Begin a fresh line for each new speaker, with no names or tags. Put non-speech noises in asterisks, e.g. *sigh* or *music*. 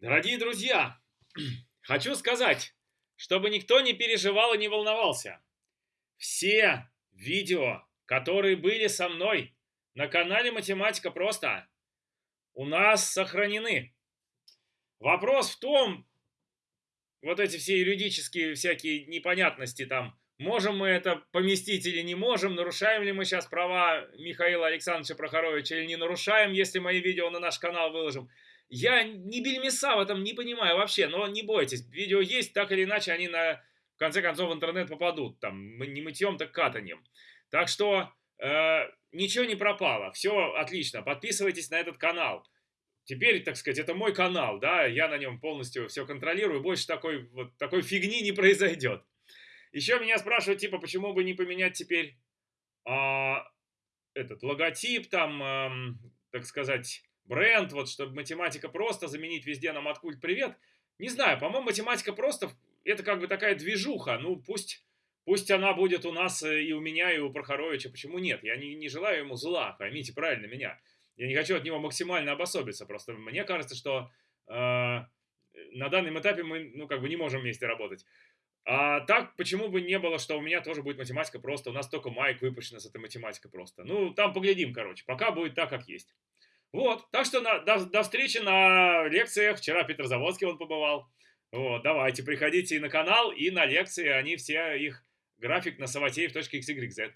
Дорогие друзья, *clears throat* хочу сказать, чтобы никто не переживал и не волновался. Все видео, которые были со мной на канале Математика Просто, у нас сохранены. Вопрос в том, вот эти все юридические всякие непонятности там, можем мы это поместить или не можем, нарушаем ли мы сейчас права Михаила Александровича Прохоровича или не нарушаем, если мои видео на наш канал выложим. Я ни бельмеса в этом не понимаю вообще, но не бойтесь, видео есть, так или иначе они на, в конце концов в интернет попадут, там, не мытьем, так катанием. Так что э, ничего не пропало, все отлично, подписывайтесь на этот канал. Теперь, так сказать, это мой канал, да, я на нем полностью все контролирую, больше такой, вот, такой фигни не произойдет. Еще меня спрашивают, типа, почему бы не поменять теперь а, этот логотип, там, а, так сказать, бренд, вот, чтобы математика просто заменить везде на маткульт привет. Не знаю, по-моему, математика просто, это как бы такая движуха, ну, пусть... Пусть она будет у нас э, и у меня, и у Прохоровича. Почему нет? Я не, не желаю ему зла, поймите правильно меня. Я не хочу от него максимально обособиться. Просто мне кажется, что э, на данном этапе мы, ну, как бы не можем вместе работать. А так, почему бы не было, что у меня тоже будет математика просто. У нас только майк выпущена с этой математикой просто. Ну, там поглядим, короче. Пока будет так, как есть. Вот, так что на, до, до встречи на лекциях. Вчера Питер Заводский он побывал. Вот, давайте, приходите и на канал, и на лекции. Они все, их график на savатеев.xyz.